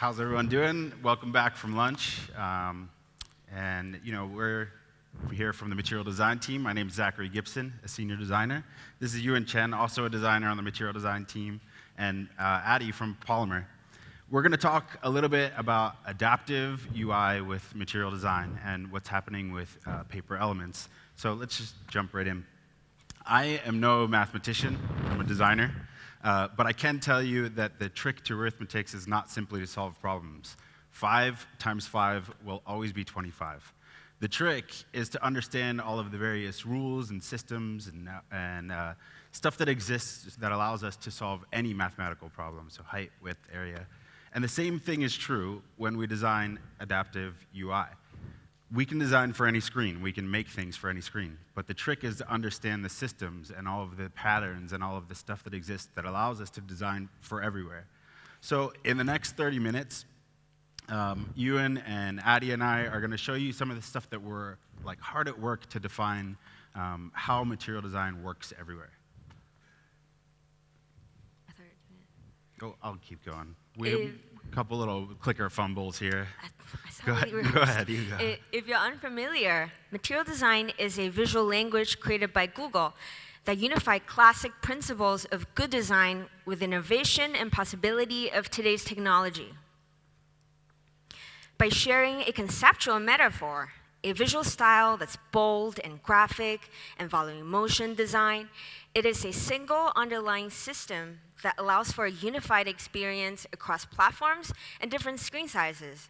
how's everyone doing? Welcome back from lunch. Um, and, you know, we're here from the material design team. My name is Zachary Gibson, a senior designer. This is Ewan Chen, also a designer on the material design team, and uh, Addy from Polymer. We're going to talk a little bit about adaptive UI with material design and what's happening with uh, paper elements. So let's just jump right in. I am no mathematician, I'm a designer. Uh, but I can tell you that the trick to arithmetic is not simply to solve problems. 5 times 5 will always be 25. The trick is to understand all of the various rules and systems and, uh, and uh, stuff that exists that allows us to solve any mathematical problem, so height, width, area. And the same thing is true when we design adaptive UI we can design for any screen. We can make things for any screen. But the trick is to understand the systems and all of the patterns and all of the stuff that exists that allows us to design for everywhere. So in the next 30 minutes, um, Ewan and Addy and I are going to show you some of the stuff that we're like hard at work to define um, how material design works everywhere. Go, I'll keep going. We, couple little clicker fumbles here. Go ahead, go ahead, you go. If you're unfamiliar, material design is a visual language created by Google that unify classic principles of good design with innovation and possibility of today's technology. By sharing a conceptual metaphor, a visual style that's bold and graphic and following motion design, it is a single underlying system that allows for a unified experience across platforms and different screen sizes.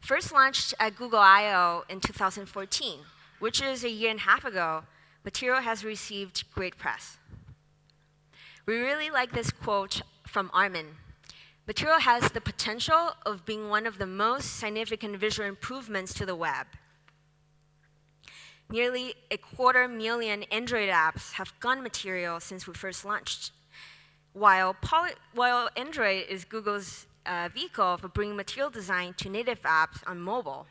First launched at Google I/O in 2014, which is a year and a half ago, Material has received great press. We really like this quote from Armin. Material has the potential of being one of the most significant visual improvements to the web. Nearly a quarter million Android apps have gone material since we first launched. While, Poly while Android is Google's uh, vehicle for bringing material design to native apps on mobile.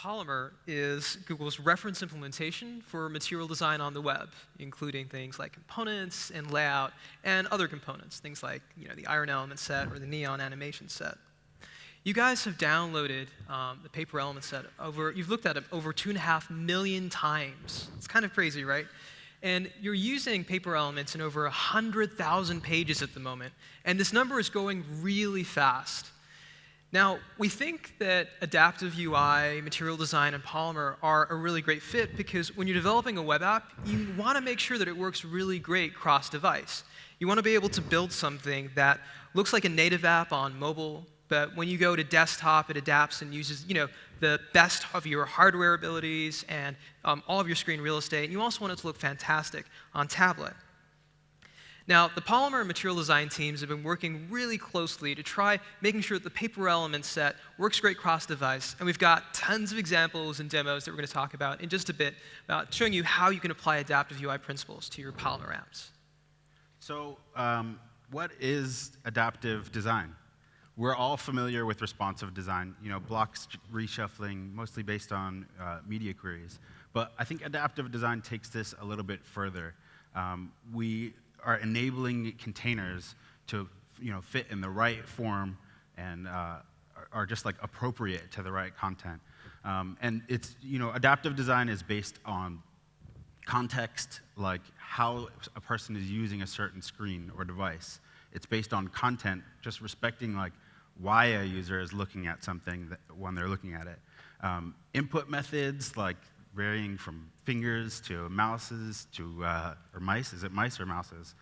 Polymer is Google's reference implementation for material design on the web, including things like components and layout and other components, things like you know, the iron element set or the neon animation set. You guys have downloaded um, the paper element set over, you've looked at it over two and a half million times. It's kind of crazy, right? And you're using paper elements in over 100,000 pages at the moment. And this number is going really fast. Now, we think that adaptive UI, material design, and Polymer are a really great fit because when you're developing a web app, you want to make sure that it works really great cross-device. You want to be able to build something that looks like a native app on mobile, but when you go to desktop, it adapts and uses you know, the best of your hardware abilities and um, all of your screen real estate. And you also want it to look fantastic on tablet. Now, the Polymer and material design teams have been working really closely to try making sure that the paper element set works great cross-device. And we've got tons of examples and demos that we're going to talk about in just a bit about showing you how you can apply adaptive UI principles to your Polymer apps. So um, what is adaptive design? We're all familiar with responsive design, you know, blocks reshuffling, mostly based on uh, media queries. But I think adaptive design takes this a little bit further. Um, we are enabling containers to, you know, fit in the right form and uh, are just like appropriate to the right content. Um, and it's, you know, adaptive design is based on context, like how a person is using a certain screen or device. It's based on content, just respecting like why a user is looking at something that, when they're looking at it. Um, input methods like varying from fingers to mouses to, uh, or mice, is it mice or mouses?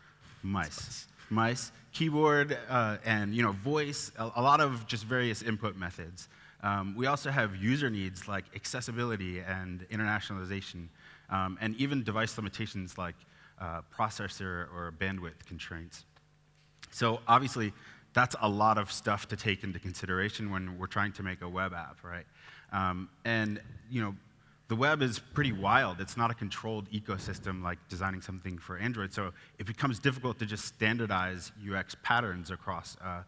Mice. Mice, keyboard, uh, and you know, voice, a, a, lot of just various input methods. Um, we also have user needs like accessibility and internationalization, um, and even device limitations like uh, processor or bandwidth constraints. So obviously, that's a lot of stuff to take into consideration when we're trying to make a web app, right? Um, and you know, the web is pretty wild. It's not a controlled ecosystem like designing something for Android. So it becomes difficult to just standardize UX patterns across, uh,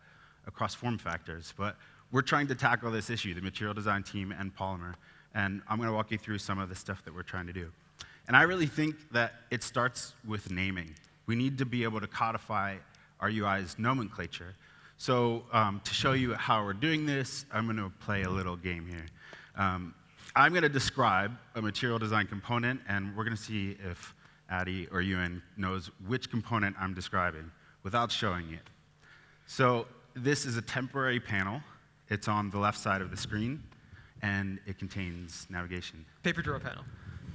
across form factors. But we're trying to tackle this issue, the material design team and Polymer. And I'm going to walk you through some of the stuff that we're trying to do. And I really think that it starts with naming. We need to be able to codify our UI's nomenclature. So um, to show you how we're doing this, I'm going to play a little game here. Um, I'm going to describe a material design component, and we're going to see if Addy or Ewan knows which component I'm describing without showing it. So this is a temporary panel. It's on the left side of the screen, and it contains navigation. Paper drawer panel.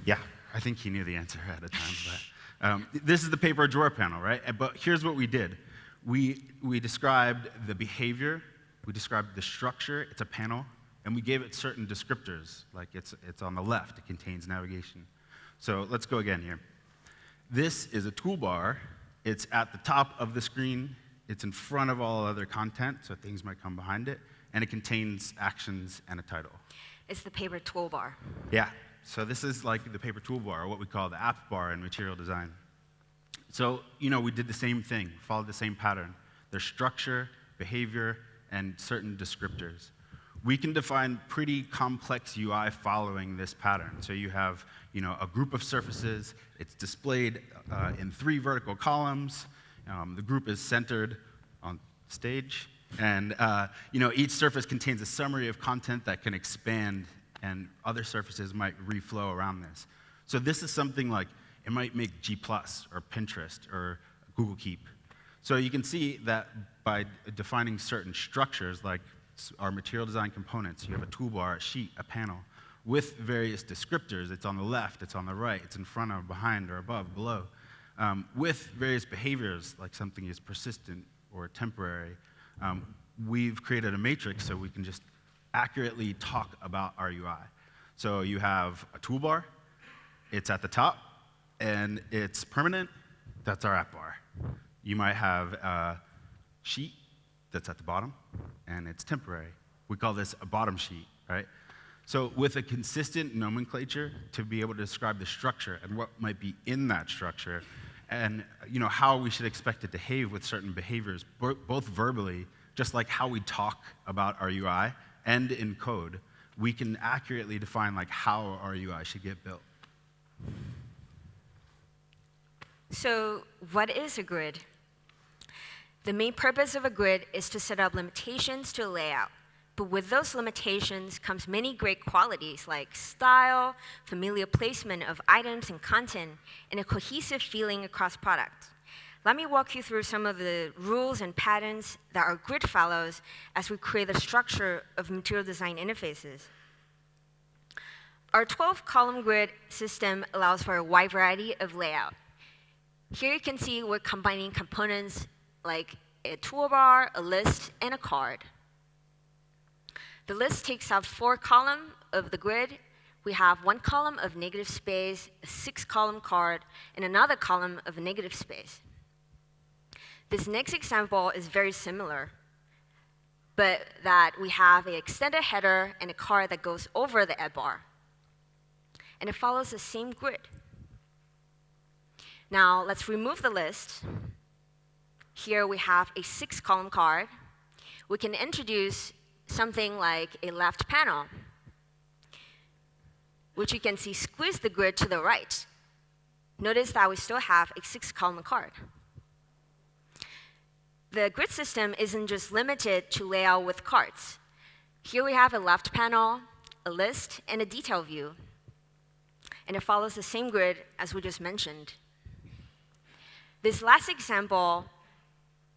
Yeah, I think he knew the answer at the time. But um, this is the paper drawer panel, right? Uh, But here's what we did. We, we described the behavior, we described the structure, it's a panel, and we gave it certain descriptors, like it's, it's on the left, it contains navigation. So let's go again here. This is a toolbar. It's at the top of the screen. It's in front of all other content, so things might come behind it. And it contains actions and a title. It's the paper toolbar. Yeah, so this is like the paper toolbar, or what we call the app bar in material design. So, you know, we did the same thing, followed the same pattern. There's structure, behavior, and certain descriptors. We can define pretty complex UI following this pattern. So you have, you know, a group of surfaces. It's displayed uh, in three vertical columns. Um, the group is centered on stage. And, uh, you know, each surface contains a summary of content that can expand, and other surfaces might reflow around this. So this is something like it might make G or Pinterest or Google Keep. So you can see that by defining certain structures, like our material design components, you have a toolbar, a sheet, a panel, with various descriptors. It's on the left, it's on the right, it's in front of, behind, or above, below, um, with various behaviors, like something is persistent or temporary. Um, we've created a matrix so we can just accurately talk about our UI. So you have a toolbar, it's at the top, and it's permanent. That's our app bar. You might have a sheet that's at the bottom, and it's temporary. We call this a bottom sheet, right? So with a consistent nomenclature to be able to describe the structure and what might be in that structure, and you know how we should expect it to behave with certain behaviors, both verbally, just like how we talk about our UI, and in code, we can accurately define like how our UI should get built. So, what is a grid? The main purpose of a grid is to set up limitations to a layout. But with those limitations comes many great qualities like style, familiar placement of items and content, and a cohesive feeling across products. Let me walk you through some of the rules and patterns that our grid follows as we create the structure of material design interfaces. Our 12 column grid system allows for a wide variety of layout. Here you can see we're combining components like a toolbar, a list, and a card. The list takes up four columns of the grid. We have one column of negative space, a six column card, and another column of negative space. This next example is very similar, but that we have an extended header and a card that goes over the app bar. And it follows the same grid. Now let's remove the list. Here we have a six column card. We can introduce something like a left panel, which you can see squeeze the grid to the right. Notice that we still have a six column card. The grid system isn't just limited to layout with cards. Here we have a left panel, a list, and a detail view. And it follows the same grid as we just mentioned. This last example,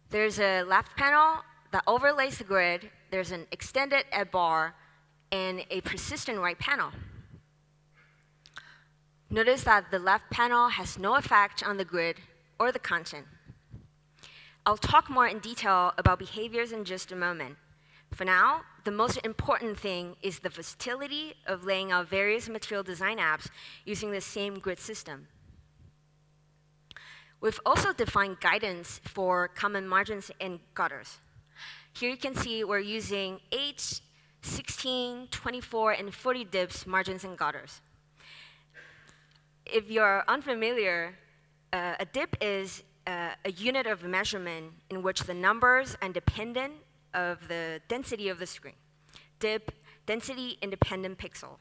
there's a left panel that overlays the grid, there's an extended app bar, and a persistent right panel. Notice that the left panel has no effect on the grid or the content. I'll talk more in detail about behaviors in just a moment. For now, the most important thing is the versatility of laying out various material design apps using the same grid system. We've also defined guidance for common margins and gutters. Here you can see we're using 8, 16, 24, and 40 dips margins and gutters. If you're unfamiliar, uh, a dip is uh, a unit of measurement in which the numbers are independent of the density of the screen. Dip, density independent pixel.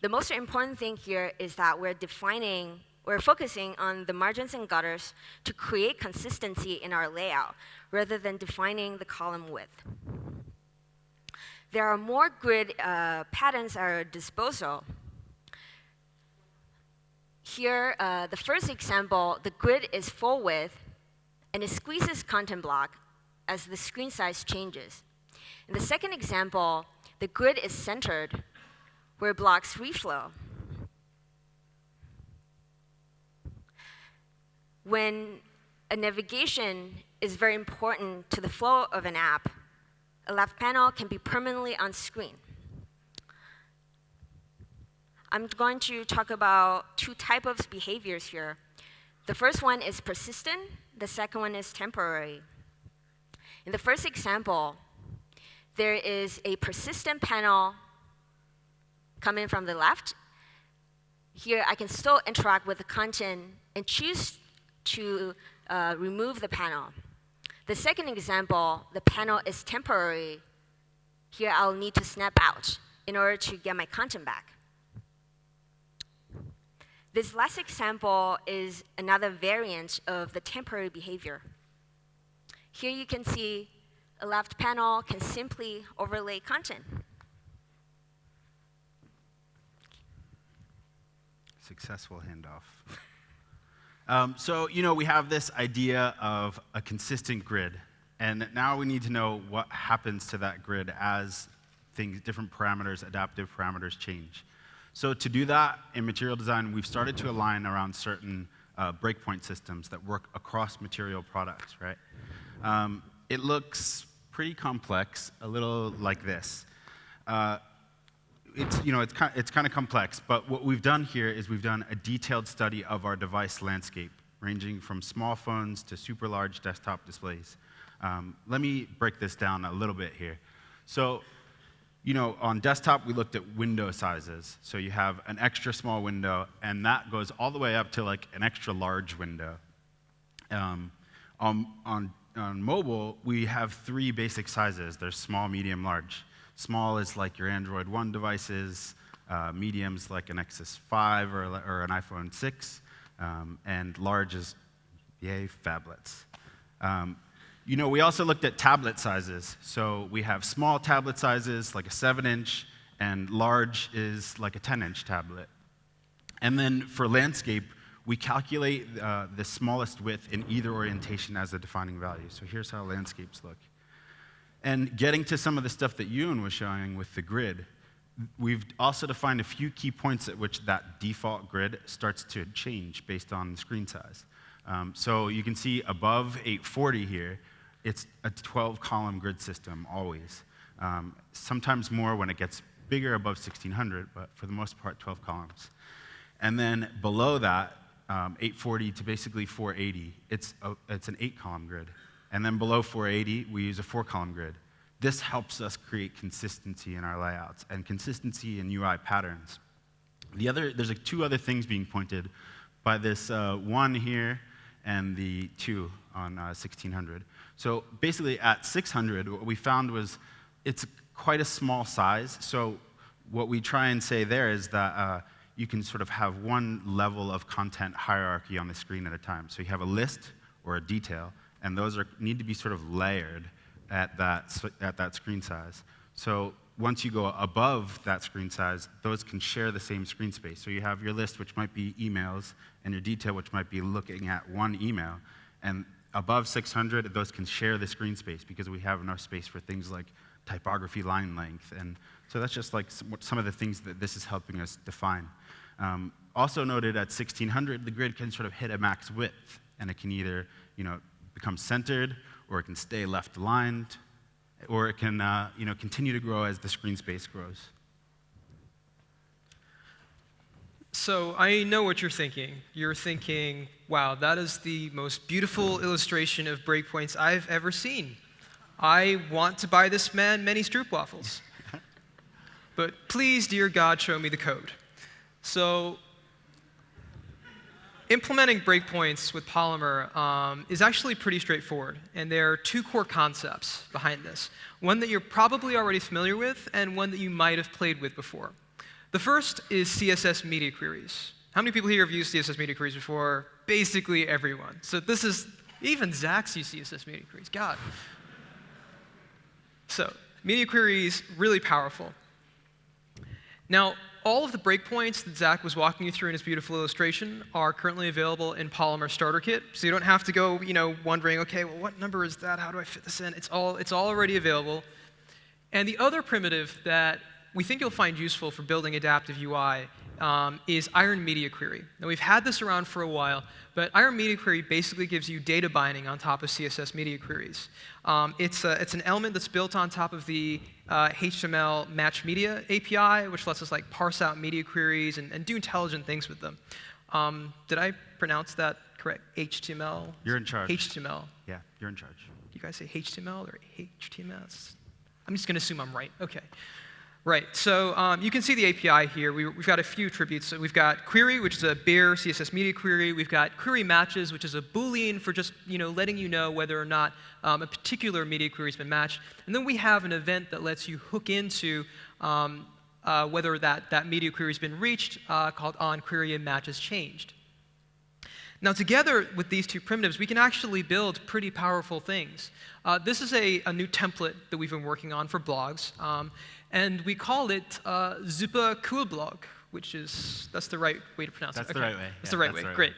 The most important thing here is that we're defining we're focusing on the margins and gutters to create consistency in our layout rather than defining the column width. There are more grid uh, patterns at our disposal. Here, uh, the first example, the grid is full width, and it squeezes content block as the screen size changes. In the second example, the grid is centered, where blocks reflow. When a navigation is very important to the flow of an app, a left panel can be permanently on screen. I'm going to talk about two types of behaviors here. The first one is persistent, the second one is temporary. In the first example, there is a persistent panel coming from the left. Here, I can still interact with the content and choose to uh, remove the panel. The second example, the panel is temporary. Here, I'll need to snap out in order to get my content back. This last example is another variant of the temporary behavior. Here you can see a left panel can simply overlay content. Successful handoff. Um, so, you know, we have this idea of a consistent grid, and now we need to know what happens to that grid as things, different parameters, adaptive parameters change. So to do that in material design, we've started to align around certain uh, breakpoint systems that work across material products, right? Um, it looks pretty complex, a little like this. Uh, it's, you know, it's, kind, it's kind of complex, but what we've done here is we've done a detailed study of our device landscape, ranging from small phones to super large desktop displays. Um, let me break this down a little bit here. So, you know, on desktop, we looked at window sizes. So you have an extra small window, and that goes all the way up to like an extra large window. Um, on, on, on mobile, we have three basic sizes. There's small, medium, large. Small is like your Android One devices, uh, mediums like an Nexus 5 or, or an iPhone 6, um, and large is, yay, phablets. Um, you know, we also looked at tablet sizes. So we have small tablet sizes, like a 7 inch, and large is like a 10 inch tablet. And then for landscape, we calculate uh, the smallest width in either orientation as the defining value. So here's how landscapes look. And getting to some of the stuff that Ewan was showing with the grid, we've also defined a few key points at which that default grid starts to change based on the screen size. Um, so you can see above 840 here, it's a 12 column grid system always. Um, sometimes more when it gets bigger above 1600, but for the most part, 12 columns. And then below that, um, 840 to basically 480, it's, a, it's an eight column grid. And then below 480, we use a four column grid. This helps us create consistency in our layouts and consistency in UI patterns. The other, there's like two other things being pointed by this uh, one here and the two on uh, 1600. So basically at 600, what we found was it's quite a small size. So what we try and say there is that uh, you can sort of have one level of content hierarchy on the screen at a time. So you have a list or a detail, and those are, need to be sort of layered at that, at that screen size. So once you go above that screen size, those can share the same screen space. So you have your list, which might be emails, and your detail, which might be looking at one email. And above 600, those can share the screen space because we have enough space for things like typography line length. And so that's just like some of the things that this is helping us define. Um, also noted at 1600, the grid can sort of hit a max width, and it can either you know, become centered, or it can stay left aligned, or it can uh, you know, continue to grow as the screen space grows. So I know what you're thinking. You're thinking, wow, that is the most beautiful illustration of breakpoints I've ever seen. I want to buy this man many stroopwafels. but please, dear God, show me the code. So implementing breakpoints with Polymer um, is actually pretty straightforward, and there are two core concepts behind this. One that you're probably already familiar with, and one that you might have played with before. The first is CSS media queries. How many people here have used CSS media queries before? Basically everyone. So this is, even Zach's used CSS media queries. God. So media queries, really powerful. Now, all of the breakpoints that Zach was walking you through in his beautiful illustration are currently available in Polymer Starter Kit. So you don't have to go, you know, wondering, okay, well, what number is that? How do I fit this in? It's all, it's all already available. And the other primitive that we think you'll find useful for building adaptive UI um, is Iron Media Query. Now, we've had this around for a while, but Iron Media Query basically gives you data binding on top of CSS media queries. Um, it's, a, it's an element that's built on top of the uh, HTML Match Media API, which lets us like parse out media queries and, and do intelligent things with them. Um, did I pronounce that correct? HTML? You're in charge. HTML. Yeah, you're in charge. Do you guys say HTML or HTML? I'm just going to assume I'm right. OK. Right, so um, you can see the API here. We, have got a few attributes. So we've got query, which is a bare CSS media query. We've got query matches, which is a Boolean for just you know, letting you know whether or not um, a particular media query has been matched. And then we have an event that lets you hook into um, uh, whether that, that media query has been reached, uh, called on query and matches changed. Now, together with these two primitives, we can actually build pretty powerful things. Uh, this is a, a, new template that we've been working on for blogs. Um, and we call it uh, Super Cool Blog, which is, that's the right way to pronounce that's it. That's okay. the right way. That's yeah, the right way. The right Great. Way.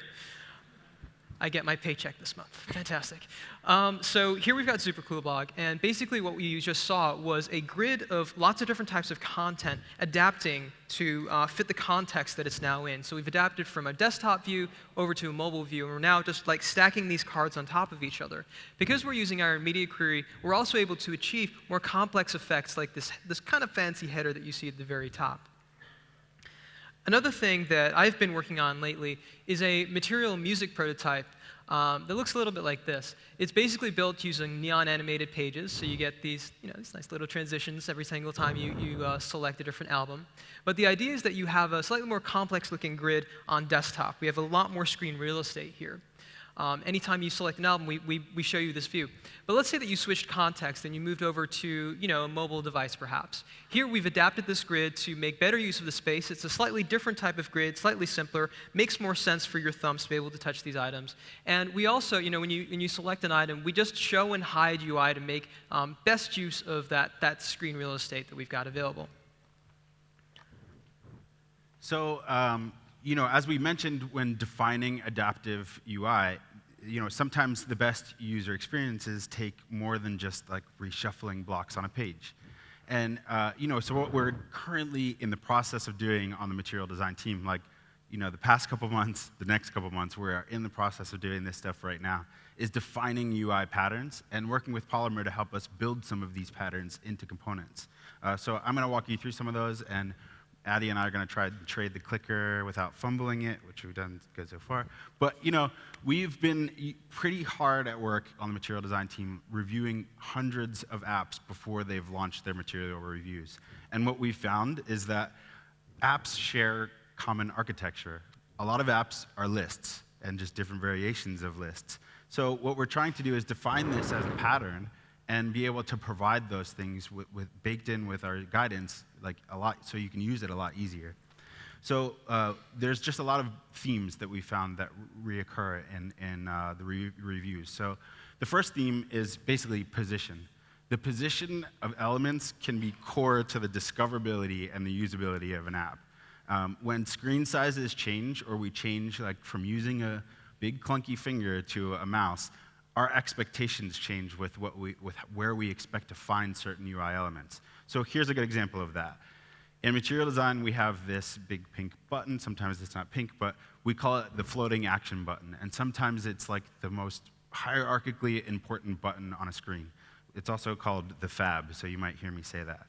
I get my paycheck this month. Fantastic. Um, so here we've got Super Cool Blog, and basically what we just saw was a grid of lots of different types of content adapting to uh, fit the context that it's now in. So we've adapted from a desktop view over to a mobile view, and we're now just like stacking these cards on top of each other. Because we're using Iron Media Query, we're also able to achieve more complex effects like this, this kind of fancy header that you see at the very top. Another thing that I've been working on lately is a material music prototype um, that looks a little bit like this. It's basically built using neon animated pages, so you get these, you know, these nice little transitions every single time you, you uh, select a different album. But the idea is that you have a slightly more complex looking grid on desktop. We have a lot more screen real estate here. Um, anytime you select an album, we, we, we show you this view. But let's say that you switched context and you moved over to you know, a mobile device, perhaps. Here, we've adapted this grid to make better use of the space. It's a slightly different type of grid, slightly simpler, makes more sense for your thumbs to be able to touch these items. And we also, you know, when you, when you select an item, we just show and hide UI to make um, best use of that, that screen real estate that we've got available. So, um, you know, as we mentioned when defining adaptive UI, you know, sometimes the best user experiences take more than just like reshuffling blocks on a page. And, uh, you know, so what we're currently in the process of doing on the material design team, like, you know, the past couple months, the next couple months, we're in the process of doing this stuff right now, is defining UI patterns and working with Polymer to help us build some of these patterns into components. Uh, so I'm going to walk you through some of those, and Addy and I are going to try to trade the clicker without fumbling it, which we've done good so far. But you know, we've been pretty hard at work on the material design team reviewing hundreds of apps before they've launched their material reviews. And what we found is that apps share common architecture. A lot of apps are lists and just different variations of lists. So what we're trying to do is define this as a pattern and be able to provide those things with, with, baked in with our guidance like a lot so you can use it a lot easier. So uh, there's just a lot of themes that we found that reoccur in, in uh, the re reviews. So the first theme is basically position. The position of elements can be core to the discoverability and the usability of an app. Um, when screen sizes change or we change like from using a big clunky finger to a mouse our expectations change with, what we, with where we expect to find certain UI elements. So here's a good example of that. In material design, we have this big pink button. Sometimes it's not pink, but we call it the floating action button. And sometimes it's like the most hierarchically important button on a screen. It's also called the fab, so you might hear me say that.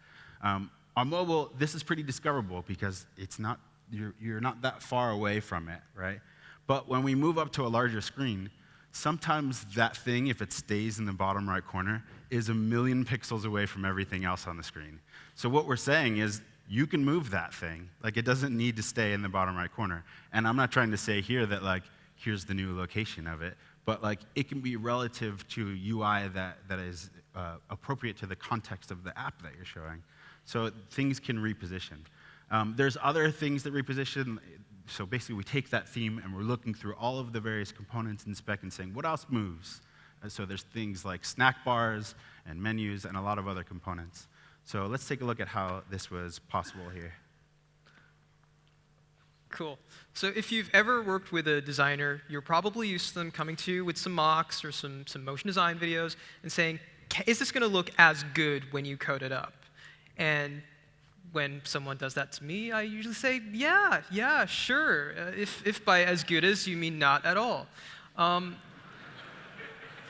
Um, on mobile, this is pretty discoverable because it's not, you're, you're not that far away from it, right? But when we move up to a larger screen, sometimes that thing, if it stays in the bottom right corner, is a million pixels away from everything else on the screen. So what we're saying is you can move that thing. Like it doesn't need to stay in the bottom right corner. And I'm not trying to say here that like here's the new location of it, but like it can be relative to UI that, that is uh, appropriate to the context of the app that you're showing. So things can reposition. Um, there's other things that reposition so basically, we take that theme and we're looking through all of the various components in spec and saying, what else moves? Uh, so there's things like snack bars and menus and a lot of other components. So let's take a look at how this was possible here. Cool. So if you've ever worked with a designer, you're probably used to them coming to you with some mocks or some, some motion design videos and saying, is this going to look as good when you code it up? And when someone does that to me, I usually say, yeah, yeah, sure. Uh, if, if by as good as you mean not at all. Um,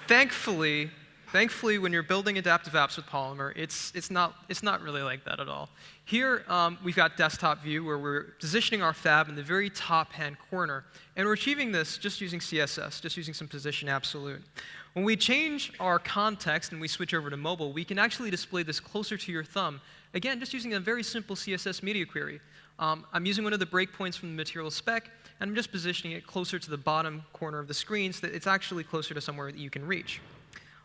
thankfully, thankfully, when you're building adaptive apps with Polymer, it's, it's, not, it's not really like that at all. Here, um, we've got desktop view where we're positioning our fab in the very top hand corner. And we're achieving this just using CSS, just using some position absolute. When we change our context and we switch over to mobile, we can actually display this closer to your thumb Again, just using a very simple CSS media query. Um, I'm using one of the breakpoints from the material spec, and I'm just positioning it closer to the bottom corner of the screen so that it's actually closer to somewhere that you can reach.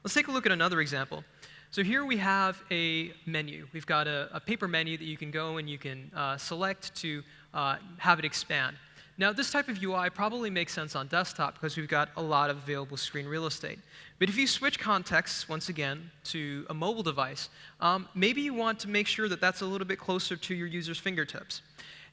Let's take a look at another example. So here we have a menu. We've got a, a paper menu that you can go and you can uh, select to uh, have it expand. Now, this type of UI probably makes sense on desktop because we've got a lot of available screen real estate. But if you switch contexts, once again, to a mobile device, um, maybe you want to make sure that that's a little bit closer to your user's fingertips.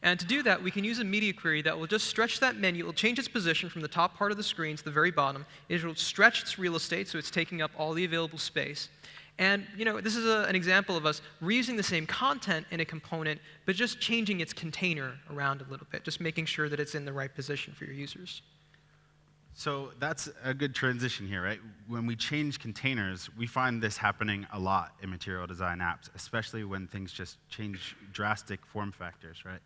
And to do that, we can use a media query that will just stretch that menu. It will change its position from the top part of the screen to the very bottom. It will stretch its real estate so it's taking up all the available space. And you know, this is a, an example of us reusing the same content in a component, but just changing its container around a little bit, just making sure that it's in the right position for your users. So that's a good transition here, right? When we change containers, we find this happening a lot in material design apps, especially when things just change drastic form factors, right?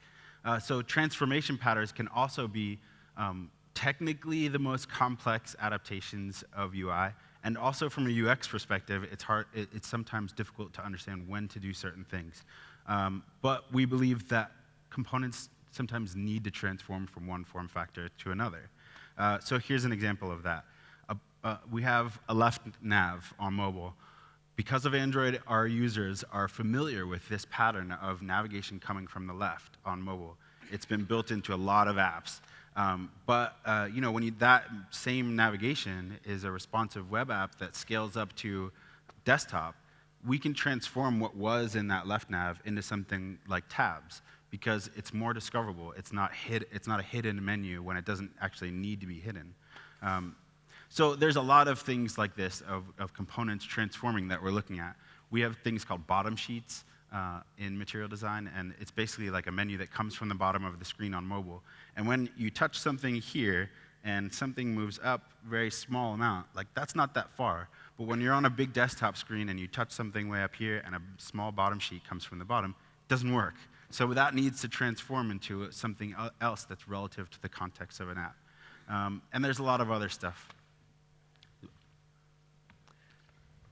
Uh, so transformation patterns can also be um, technically the most complex adaptations of UI, and also from a UX perspective, it's, hard, it, it's sometimes difficult to understand when to do certain things. Um, but we believe that components sometimes need to transform from one form factor to another. Uh, so here's an example of that. Uh, uh, we have a left nav on mobile. Because of Android, our users are familiar with this pattern of navigation coming from the left on mobile. It's been built into a lot of apps. Um, but uh, you know, when you, that same navigation is a responsive web app that scales up to desktop, we can transform what was in that left nav into something like tabs because it's more discoverable. It's not, hid, it's not a hidden menu when it doesn't actually need to be hidden. Um, so there's a lot of things like this of, of components transforming that we're looking at. We have things called bottom sheets uh, in material design, and it's basically like a menu that comes from the bottom of the screen on mobile. And when you touch something here and something moves up very small amount, like that's not that far. But when you're on a big desktop screen and you touch something way up here and a small bottom sheet comes from the bottom, it doesn't work. So that needs to transform into something else that's relative to the context of an app. Um, and there's a lot of other stuff.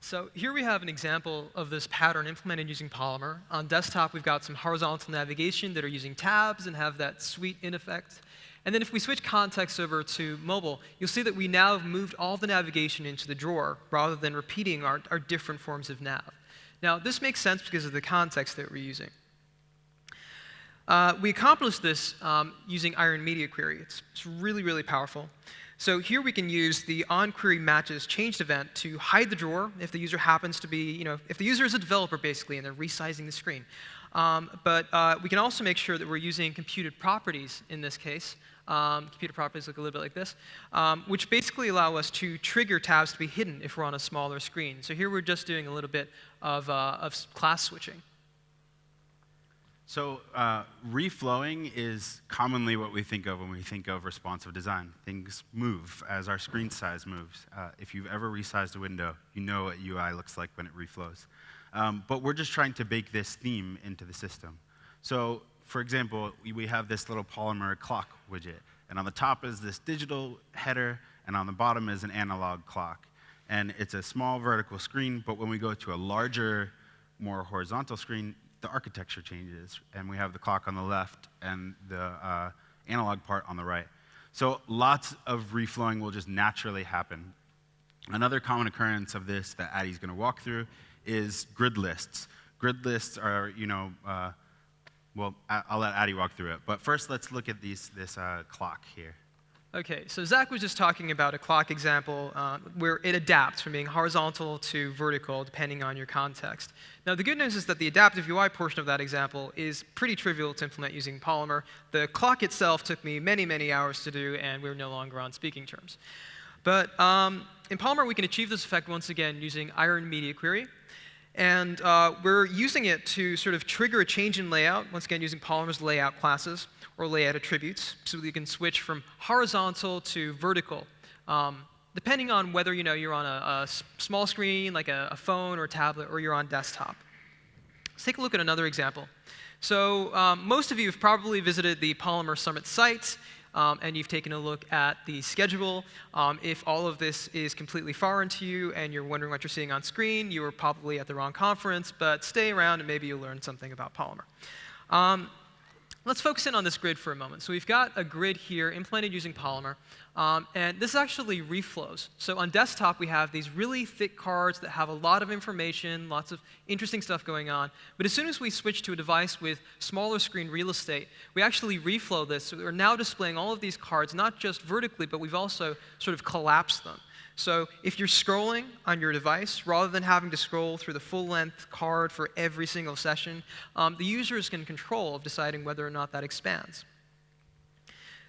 So here we have an example of this pattern implemented using Polymer. On desktop, we've got some horizontal navigation that are using tabs and have that sweet in effect. And then if we switch context over to mobile, you'll see that we now have moved all the navigation into the drawer rather than repeating our, our different forms of nav. Now, this makes sense because of the context that we're using. Uh, we accomplished this um, using Iron Media Query. It's, it's really, really powerful. So here we can use the onQuery matches changed event to hide the drawer if the user happens to be, you know, if the user is a developer basically and they're resizing the screen. Um, but uh, we can also make sure that we're using computed properties in this case. Um, computed properties look a little bit like this, um, which basically allow us to trigger tabs to be hidden if we're on a smaller screen. So here we're just doing a little bit of, uh, of class switching. So uh, reflowing is commonly what we think of when we think of responsive design. Things move as our screen size moves. Uh, if you've ever resized a window, you know what UI looks like when it reflows. Um, but we're just trying to bake this theme into the system. So for example, we, we have this little Polymer clock widget. And on the top is this digital header, and on the bottom is an analog clock. And it's a small vertical screen, but when we go to a larger, more horizontal screen, the architecture changes, and we have the clock on the left and the uh, analog part on the right. So lots of reflowing will just naturally happen. Another common occurrence of this that Addy's going to walk through is grid lists. Grid lists are, you know, uh, well, I'll let Addy walk through it. But first, let's look at these, this uh, clock here. Okay, so Zach was just talking about a clock example uh, where it adapts from being horizontal to vertical depending on your context. Now, the good news is that the adaptive UI portion of that example is pretty trivial to implement using Polymer. The clock itself took me many, many hours to do, and we're no longer on speaking terms. But um, in Polymer, we can achieve this effect once again using Iron Media Query. And uh, we're using it to sort of trigger a change in layout, once again using Polymer's layout classes or layout attributes, so you can switch from horizontal to vertical, um, depending on whether you know, you're on a, a small screen, like a, a, phone or tablet, or you're on desktop. Let's take a look at another example. So um, most of you have probably visited the Polymer Summit site um, and you've taken a look at the schedule. Um, if all of this is completely foreign to you and you're wondering what you're seeing on screen, you are probably at the wrong conference, but stay around and maybe you'll learn something about Polymer. Um, let's focus in on this grid for a moment. So we've got a grid here implemented using Polymer. Um, and this actually reflows. So on desktop, we have these really thick cards that have a lot of information, lots of interesting stuff going on. But as soon as we switch to a device with smaller screen real estate, we actually reflow this. So we're now displaying all of these cards, not just vertically, but we've also sort of collapsed them. So if you're scrolling on your device, rather than having to scroll through the full-length card for every single session, um, the user is in control of deciding whether or not that expands.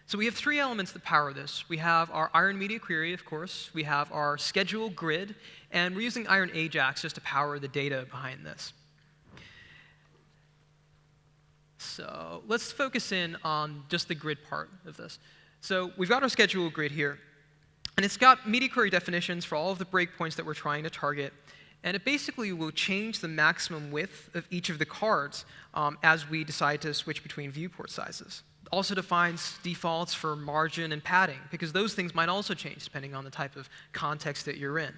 So we have three elements that power this. We have our Iron Media Query, of course. We have our schedule grid. And we're using Iron Ajax just to power the data behind this. So let's focus in on just the grid part of this. So we've got our schedule grid here. And it's got media query definitions for all of the breakpoints that we're trying to target. And it basically will change the maximum width of each of the cards um, as we decide to switch between viewport sizes also defines defaults for margin and padding, because those things might also change depending on the type of context that you're in.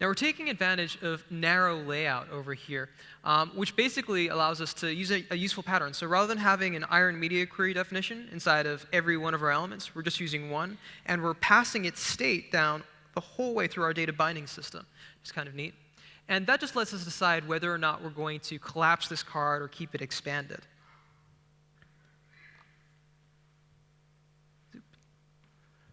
Now we're taking advantage of narrow layout over here, um, which basically allows us to use a, a, useful pattern. So rather than having an iron media query definition inside of every one of our elements, we're just using one, and we're passing its state down the whole way through our data binding system. It's kind of neat. And that just lets us decide whether or not we're going to collapse this card or keep it expanded.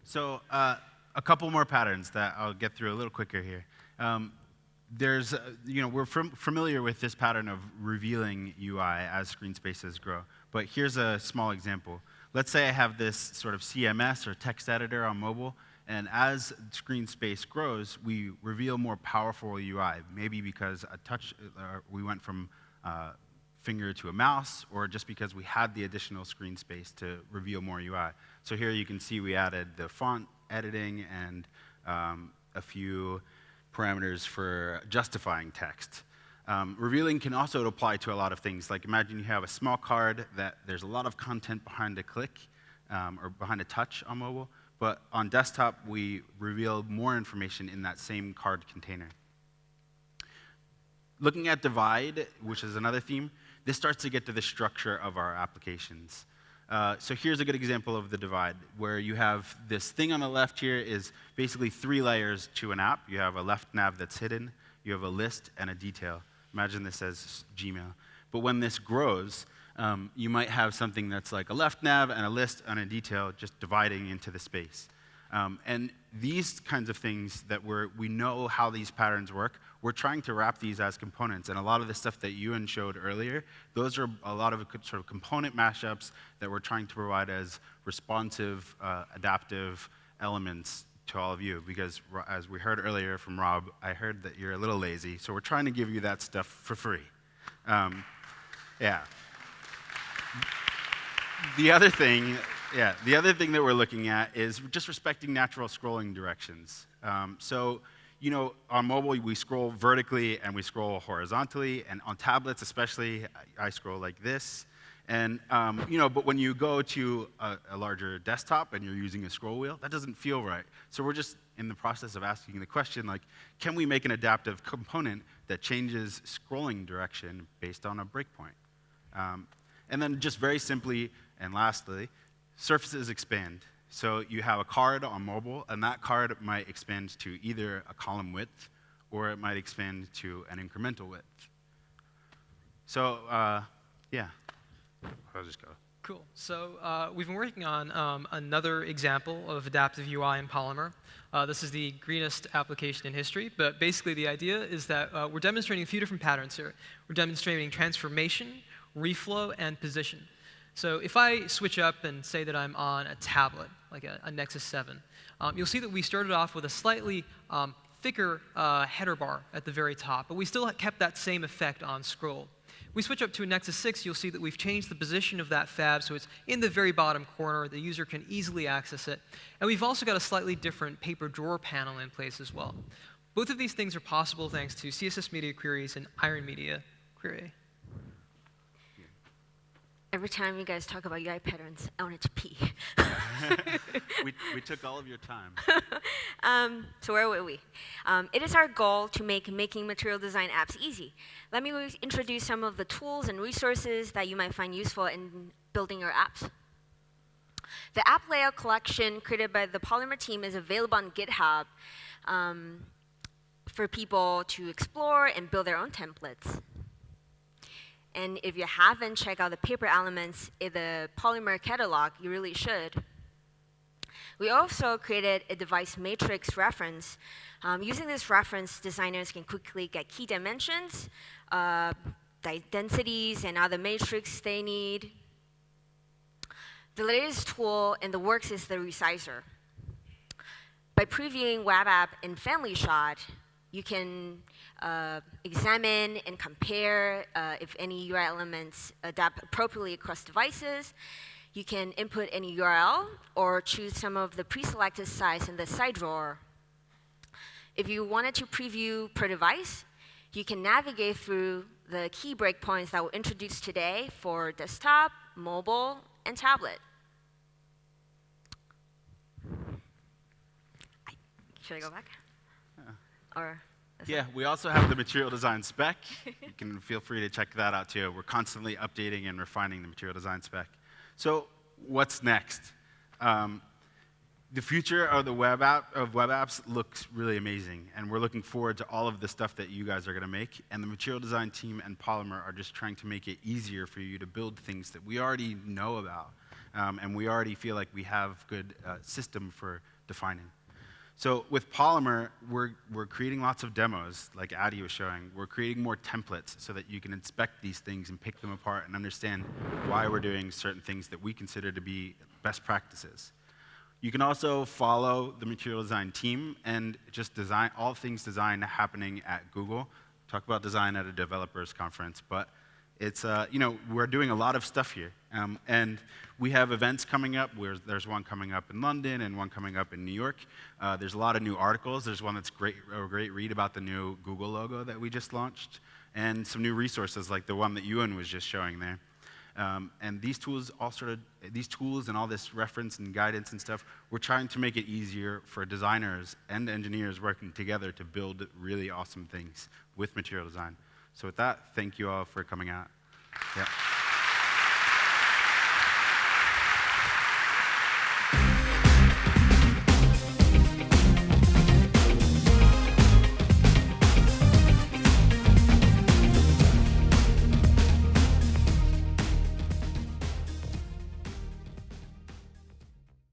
So uh, a couple more patterns that I'll get through a little quicker here. Um, there's, uh, you know, we're fam familiar with this pattern of revealing UI as screen spaces grow. But here's a small example. Let's say I have this sort of CMS or text editor on mobile, and as screen space grows, we reveal more powerful UI. Maybe because a touch, uh, we went from uh, finger to a mouse, or just because we had the additional screen space to reveal more UI. So here you can see we added the font editing and um, a few parameters for justifying text. Um, revealing can also apply to a lot of things. Like imagine you have a small card that there's a lot of content behind a click um, or behind a touch on mobile, but on desktop we reveal more information in that same card container. Looking at divide, which is another theme, this starts to get to the structure of our applications. Uh, so here's a good example of the divide, where you have this thing on the left here is basically three layers to an app. You have a left nav that's hidden, you have a list, and a detail. Imagine this as Gmail. But when this grows, um, you might have something that's like a left nav and a list and a detail just dividing into the space. Um, and these kinds of things that we're, we know how these patterns work, we're trying to wrap these as components. And a lot of the stuff that Ewan showed earlier, those are a lot of sort of component mashups that we're trying to provide as responsive, uh, adaptive elements to all of you. Because as we heard earlier from Rob, I heard that you're a little lazy. So we're trying to give you that stuff for free. Um, yeah. The other thing yeah, the other thing that we're looking at is just respecting natural scrolling directions. Um, so, you know, on mobile, we scroll vertically and we scroll horizontally, and on tablets especially, I, scroll like this. And, um, you know, but when you go to a, a, larger desktop and you're using a scroll wheel, that doesn't feel right. So we're just in the process of asking the question, like, can we make an adaptive component that changes scrolling direction based on a breakpoint? Um, and then just very simply, and lastly, surfaces expand. So you have a card on mobile, and that card might expand to either a column width or it might expand to an incremental width. So, uh, yeah. I'll just go. Cool. So uh, we've been working on um, another example of adaptive UI in Polymer. Uh, this is the greenest application in history, but basically the idea is that uh, we're demonstrating a few different patterns here. We're demonstrating transformation, reflow, and position. So if I switch up and say that I'm on a tablet, like a, a Nexus 7, um, you'll see that we started off with a slightly um, thicker uh, header bar at the very top, but we still kept that same effect on scroll. We switch up to a Nexus 6, you'll see that we've changed the position of that fab so it's in the very bottom corner. The user can easily access it. And we've also got a slightly different paper drawer panel in place as well. Both of these things are possible thanks to CSS Media Queries and Iron Media Query. Every time you guys talk about UI patterns, I wanted to pee. we, we took all of your time. um, so where were we? Um, it is our goal to make making material design apps easy. Let me introduce some of the tools and resources that you might find useful in building your apps. The app layout collection created by the Polymer team is available on GitHub um, for people to explore and build their own templates. And if you haven't checked out the paper elements in the Polymer catalog, you really should. We also created a device metrics reference. Um, using this reference, designers can quickly get key dimensions, uh, densities, and other matrix they need. The latest tool in the works is the resizer. By previewing web app in Family Shot, you can uh, examine and compare uh, if any UI elements adapt appropriately across devices. You can input any URL or choose some of the pre-selected sites in the side drawer. If you wanted to preview per device, you can navigate through the key breakpoints that were introduced today for desktop, mobile, and tablet. Should I go back? Or yeah, we also have the material design spec. you can feel free to check that out too. We're constantly updating and refining the material design spec. So what's next? Um, the future of the web app of web apps looks really amazing, and we're looking forward to all of the stuff that you guys are going to make. And the material design team and Polymer are just trying to make it easier for you to build things that we already know about, um, and we already feel like we have good uh, system for defining. So with Polymer, we're, we're creating lots of demos, like Addy was showing. We're creating more templates so that you can inspect these things and pick them apart and understand why we're doing certain things that we consider to be best practices. You can also follow the material design team and just design all things design happening at Google. Talk about design at a developers conference, but it's, uh, you know, we're doing a lot of stuff here. Um, and we have events coming up. Where there's one coming up in London and one coming up in New York. Uh, there's a lot of new articles. There's one that's great, a great read about the new Google logo that we just launched, and some new resources like the one that Ewan was just showing there. Um, and these tools, all sort of, these tools and all this reference and guidance and stuff, we're trying to make it easier for designers and engineers working together to build really awesome things with material design. So with that, thank you all for coming out. Yeah.